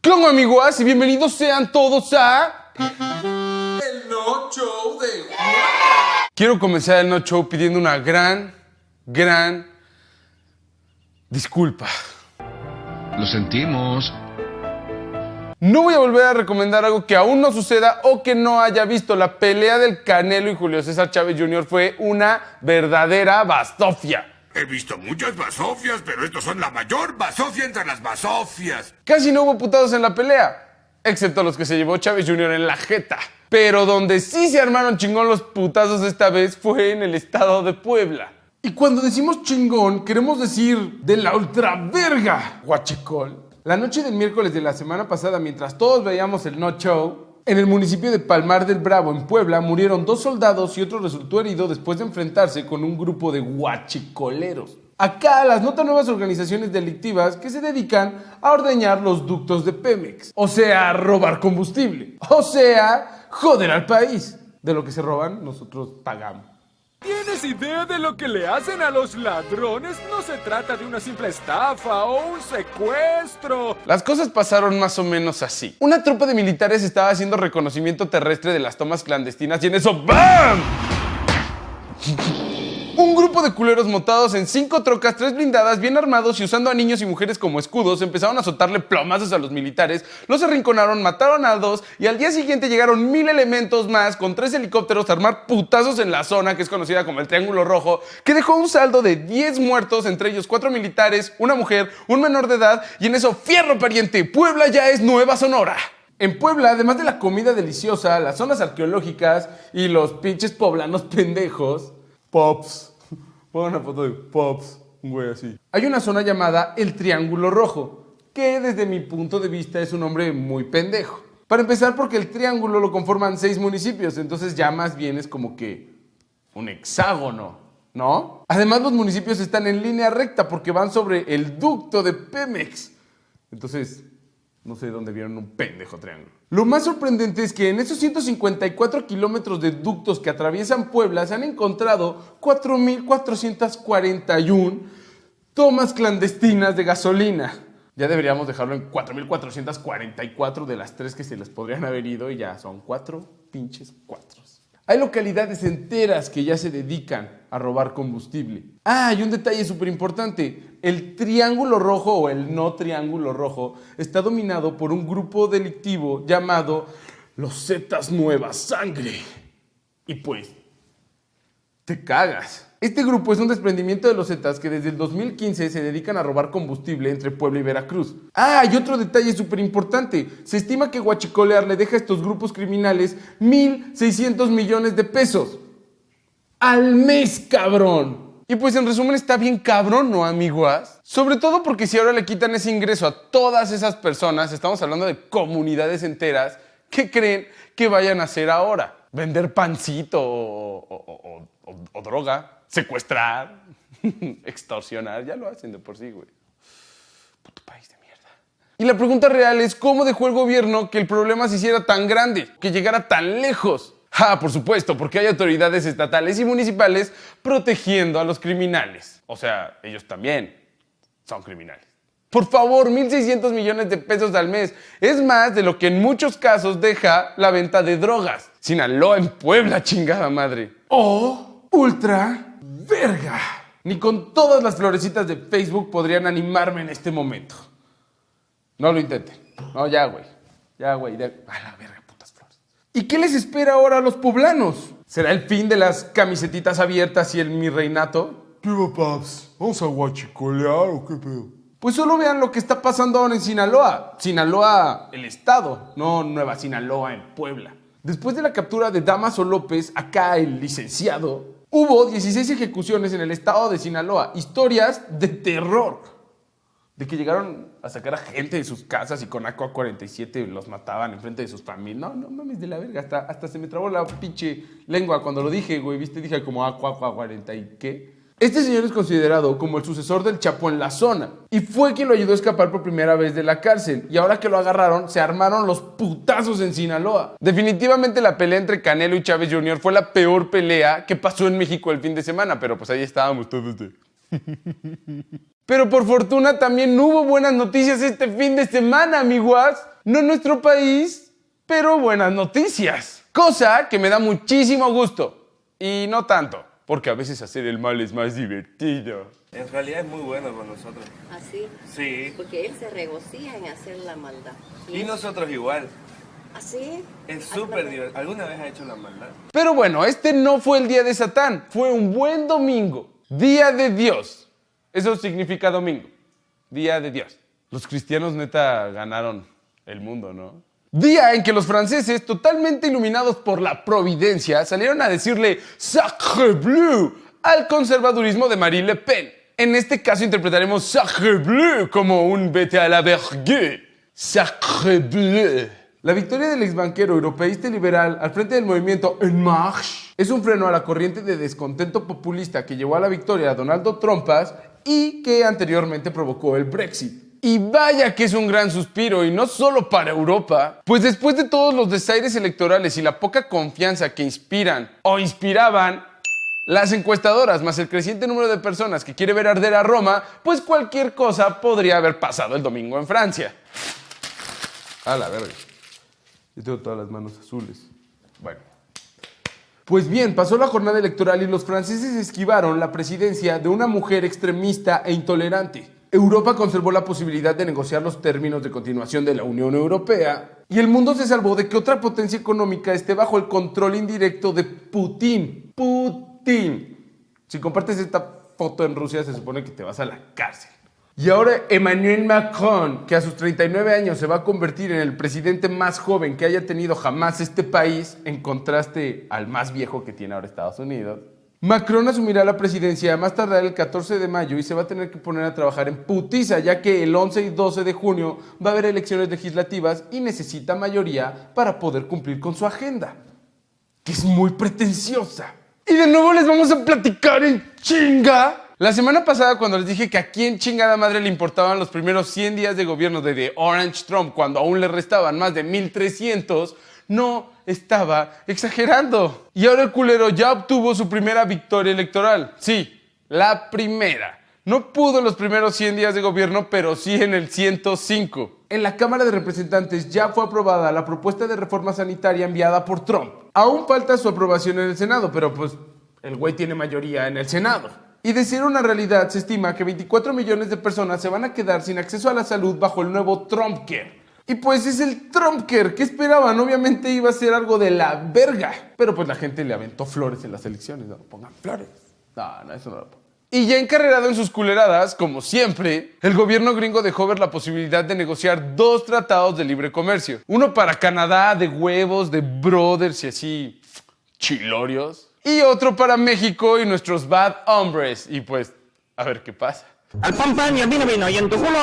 ¿Cómo amigos? Y bienvenidos sean todos a... El no show de Quiero comenzar el No Show pidiendo una gran, gran disculpa. Lo sentimos. No voy a volver a recomendar algo que aún no suceda o que no haya visto. La pelea del Canelo y Julio César Chávez Jr. fue una verdadera bastofia. He visto muchas basofias, pero estos son la mayor basofia entre las basofias. Casi no hubo putados en la pelea, excepto los que se llevó Chávez Jr. en la jeta. Pero donde sí se armaron chingón los putazos esta vez fue en el estado de Puebla. Y cuando decimos chingón, queremos decir de la ultraverga, guachicol. La noche del miércoles de la semana pasada, mientras todos veíamos el No Show, en el municipio de Palmar del Bravo, en Puebla, murieron dos soldados y otro resultó herido después de enfrentarse con un grupo de guachicoleros. Acá las notan nuevas organizaciones delictivas que se dedican a ordeñar los ductos de Pemex. O sea, robar combustible. O sea, joder al país. De lo que se roban, nosotros pagamos. ¿Tienes idea de lo que le hacen a los ladrones? No se trata de una simple estafa o un secuestro. Las cosas pasaron más o menos así. Una tropa de militares estaba haciendo reconocimiento terrestre de las tomas clandestinas y en eso ¡BAM! Grupo de culeros montados en cinco trocas, tres blindadas, bien armados y usando a niños y mujeres como escudos, empezaron a azotarle plomazos a los militares, los arrinconaron, mataron a dos y al día siguiente llegaron mil elementos más con tres helicópteros a armar putazos en la zona que es conocida como el Triángulo Rojo, que dejó un saldo de 10 muertos, entre ellos cuatro militares, una mujer, un menor de edad y en eso, fierro pariente, Puebla ya es Nueva Sonora. En Puebla, además de la comida deliciosa, las zonas arqueológicas y los pinches poblanos pendejos, Pops. Pon una foto de Pops, un güey así. Hay una zona llamada el Triángulo Rojo, que desde mi punto de vista es un nombre muy pendejo. Para empezar, porque el triángulo lo conforman seis municipios, entonces ya más bien es como que un hexágono, ¿no? Además, los municipios están en línea recta porque van sobre el ducto de Pemex. Entonces, no sé dónde vieron un pendejo triángulo. Lo más sorprendente es que en esos 154 kilómetros de ductos que atraviesan Puebla se han encontrado 4.441 tomas clandestinas de gasolina. Ya deberíamos dejarlo en 4.444 de las tres que se les podrían haber ido y ya son cuatro pinches cuatros. Hay localidades enteras que ya se dedican a robar combustible. Ah, y un detalle súper importante. El triángulo rojo o el no triángulo rojo está dominado por un grupo delictivo llamado los Zetas Nueva Sangre. Y pues, te cagas. Este grupo es un desprendimiento de los Zetas que desde el 2015 se dedican a robar combustible entre Puebla y Veracruz. Ah, y otro detalle súper importante. Se estima que Huachicolear le deja a estos grupos criminales 1.600 millones de pesos. Al mes, cabrón. Y pues en resumen está bien cabrón, ¿no, amiguas? Sobre todo porque si ahora le quitan ese ingreso a todas esas personas, estamos hablando de comunidades enteras, ¿qué creen que vayan a hacer ahora? ¿Vender pancito o, droga? ¿Secuestrar? ¿Extorsionar? Ya lo hacen de por sí, güey. Puto país de mierda. Y la pregunta real es, ¿cómo dejó el gobierno que el problema se hiciera tan grande? Que llegara tan lejos. Ah, por supuesto, porque hay autoridades estatales y municipales protegiendo a los criminales. O sea, ellos también son criminales. Por favor, 1.600 millones de pesos al mes. Es más de lo que en muchos casos deja la venta de drogas. Sinaloa en Puebla, chingada madre. O ultra verga. Ni con todas las florecitas de Facebook podrían animarme en este momento. No lo intenten. No, ya, güey. Ya, güey. A la verga. ¿Y qué les espera ahora a los poblanos? ¿Será el fin de las camisetitas abiertas y el mi reinato? ¿Qué va, paps? ¿Vamos a guachicolear o qué pedo? Pues solo vean lo que está pasando ahora en Sinaloa. Sinaloa, el estado, no Nueva Sinaloa en Puebla. Después de la captura de Damaso López, acá el licenciado, hubo 16 ejecuciones en el estado de Sinaloa. Historias de terror. De que llegaron a sacar a gente de sus casas y con AK-47 los mataban enfrente de sus familias. No, no mames de la verga. Hasta, hasta se me trabó la pinche lengua cuando lo dije, güey. ¿Viste? Dije como AK-40 y qué. Este señor es considerado como el sucesor del Chapo en la zona y fue quien lo ayudó a escapar por primera vez de la cárcel. Y ahora que lo agarraron, se armaron los putazos en Sinaloa. Definitivamente la pelea entre Canelo y Chávez Jr. fue la peor pelea que pasó en México el fin de semana, pero pues ahí estábamos todos de... Pero por fortuna también hubo buenas noticias este fin de semana, amiguas. No en nuestro país, pero buenas noticias. Cosa que me da muchísimo gusto. Y no tanto, porque a veces hacer el mal es más divertido. En realidad es muy bueno con nosotros. Así. Sí. Porque él se regocija en hacer la maldad. Y nosotros igual. Así. Es súper divertido. ¿Alguna vez ha hecho la maldad? Pero bueno, este no fue el día de Satán, fue un buen domingo, día de Dios. Eso significa domingo, día de Dios. Los cristianos neta ganaron el mundo, ¿no? Día en que los franceses, totalmente iluminados por la providencia, salieron a decirle Sacre Bleu al conservadurismo de Marine Le Pen. En este caso interpretaremos Sacre Bleu como un vete a la vergue. Sacre Bleu. La victoria del exbanquero europeísta y liberal al frente del movimiento En Marche es un freno a la corriente de descontento populista que llevó a la victoria a Donaldo Trumpas y que anteriormente provocó el Brexit. Y vaya que es un gran suspiro, y no solo para Europa, pues después de todos los desaires electorales y la poca confianza que inspiran o inspiraban las encuestadoras, más el creciente número de personas que quiere ver arder a Roma, pues cualquier cosa podría haber pasado el domingo en Francia. A la verga. Yo tengo todas las manos azules. Bueno. Pues bien, pasó la jornada electoral y los franceses esquivaron la presidencia de una mujer extremista e intolerante. Europa conservó la posibilidad de negociar los términos de continuación de la Unión Europea y el mundo se salvó de que otra potencia económica esté bajo el control indirecto de Putin. Putin. Si compartes esta foto en Rusia se supone que te vas a la cárcel. Y ahora Emmanuel Macron, que a sus 39 años se va a convertir en el presidente más joven que haya tenido jamás este país, en contraste al más viejo que tiene ahora Estados Unidos. Macron asumirá la presidencia más tardar el 14 de mayo y se va a tener que poner a trabajar en putiza, ya que el 11 y 12 de junio va a haber elecciones legislativas y necesita mayoría para poder cumplir con su agenda, que es muy pretenciosa. Y de nuevo les vamos a platicar en chinga la semana pasada cuando les dije que a quién chingada madre le importaban los primeros 100 días de gobierno de The Orange Trump cuando aún le restaban más de 1300, no estaba exagerando. Y ahora el culero ya obtuvo su primera victoria electoral. Sí, la primera. No pudo en los primeros 100 días de gobierno, pero sí en el 105. En la Cámara de Representantes ya fue aprobada la propuesta de reforma sanitaria enviada por Trump. Aún falta su aprobación en el Senado, pero pues el güey tiene mayoría en el Senado. Y de ser una realidad, se estima que 24 millones de personas se van a quedar sin acceso a la salud bajo el nuevo Trumpcare. Y pues es el Trumpcare, ¿qué esperaban? Obviamente iba a ser algo de la verga. Pero pues la gente le aventó flores en las elecciones, no pongan flores. No, no, eso no lo pongan. Y ya encarrerado en sus culeradas, como siempre, el gobierno gringo dejó ver la posibilidad de negociar dos tratados de libre comercio. Uno para Canadá, de huevos, de brothers y así, chilorios y otro para México y nuestros bad hombres. Y pues, a ver qué pasa. Al pan pan y al vino vino y en tu culo.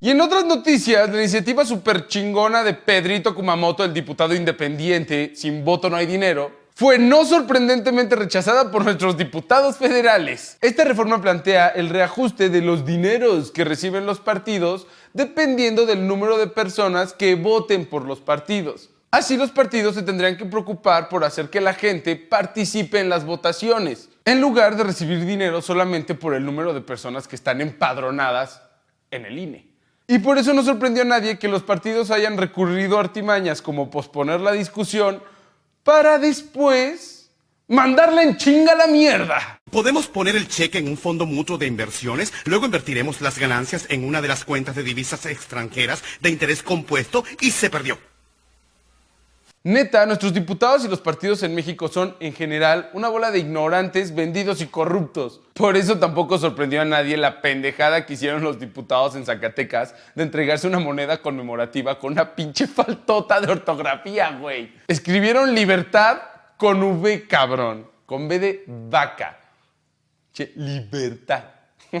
Y en otras noticias, la iniciativa super chingona de Pedrito Kumamoto, el diputado independiente, sin voto no hay dinero, fue no sorprendentemente rechazada por nuestros diputados federales. Esta reforma plantea el reajuste de los dineros que reciben los partidos dependiendo del número de personas que voten por los partidos. Así los partidos se tendrían que preocupar por hacer que la gente participe en las votaciones, en lugar de recibir dinero solamente por el número de personas que están empadronadas en el INE. Y por eso no sorprendió a nadie que los partidos hayan recurrido a artimañas como posponer la discusión para después mandarla en chinga la mierda. Podemos poner el cheque en un fondo mutuo de inversiones, luego invertiremos las ganancias en una de las cuentas de divisas extranjeras de interés compuesto y se perdió. Neta, nuestros diputados y los partidos en México son, en general, una bola de ignorantes, vendidos y corruptos. Por eso tampoco sorprendió a nadie la pendejada que hicieron los diputados en Zacatecas de entregarse una moneda conmemorativa con una pinche faltota de ortografía, güey. Escribieron libertad con V, cabrón. Con B de vaca. Che, libertad.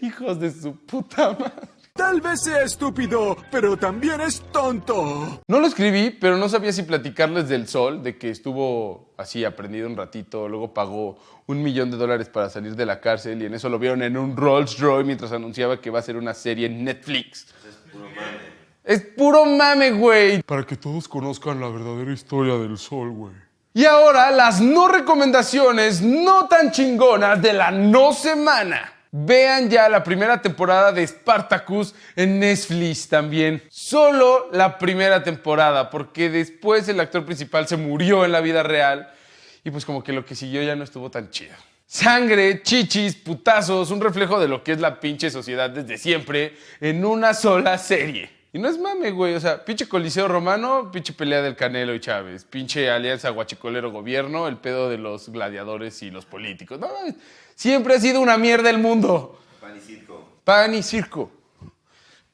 Hijos de su puta madre. Tal vez sea estúpido, pero también es tonto. No lo escribí, pero no sabía si platicarles del sol, de que estuvo así aprendido un ratito, luego pagó un millón de dólares para salir de la cárcel y en eso lo vieron en un Rolls Royce mientras anunciaba que va a ser una serie en Netflix. Es puro mame. Es puro mame, güey. Para que todos conozcan la verdadera historia del sol, güey. Y ahora las no recomendaciones no tan chingonas de la no semana. Vean ya la primera temporada de Spartacus en Netflix también. Solo la primera temporada, porque después el actor principal se murió en la vida real y pues como que lo que siguió ya no estuvo tan chido. Sangre, chichis, putazos, un reflejo de lo que es la pinche sociedad desde siempre en una sola serie. Y no es mame, güey. O sea, pinche Coliseo Romano, pinche pelea del Canelo y Chávez, pinche alianza guachicolero gobierno, el pedo de los gladiadores y los políticos. No, siempre ha sido una mierda el mundo. Pan y circo. Pan y circo.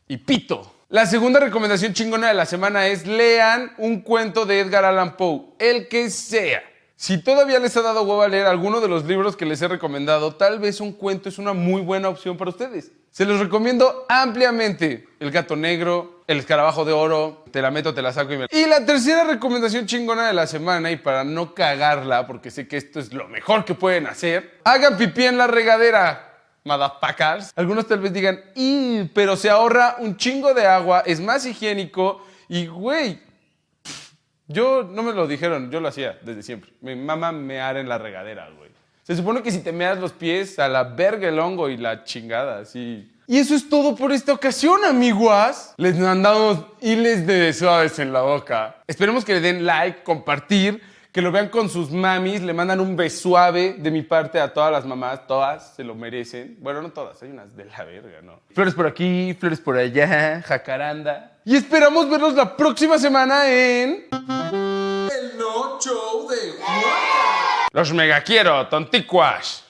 Y pito. La segunda recomendación chingona de la semana es lean un cuento de Edgar Allan Poe, el que sea. Si todavía les ha dado huevo a leer alguno de los libros que les he recomendado, tal vez un cuento es una muy buena opción para ustedes. Se los recomiendo ampliamente. El gato negro, el escarabajo de oro, te la meto, te la saco y me... Y la tercera recomendación chingona de la semana, y para no cagarla, porque sé que esto es lo mejor que pueden hacer, hagan pipí en la regadera. Motherfuckers. Algunos tal vez digan, "Ih, pero se ahorra un chingo de agua, es más higiénico y, güey, yo no me lo dijeron, yo lo hacía desde siempre. Mi mamá mear en la regadera, güey. Se supone que si te meas los pies, a la verga el hongo y la chingada, así. Y eso es todo por esta ocasión, amiguas. Les mandamos hiles de suaves en la boca. Esperemos que le den like, compartir, que lo vean con sus mamis, le mandan un besuave de mi parte a todas las mamás, todas se lo merecen. Bueno, no todas, hay unas de la verga, ¿no? Flores por aquí, flores por allá, jacaranda. Y esperamos verlos la próxima semana en... El no show de Los mega quiero, tonticuas.